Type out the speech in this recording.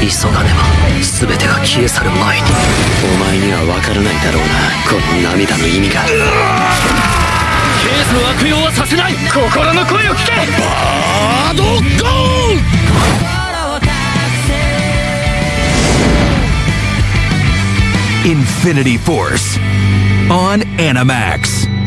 急がねば全てが消え去る前に。お前には分からないだろうな。この涙の意味が。ケースの悪用はさせない。心の声を聞け。バードゴー Infinity Force on Animax.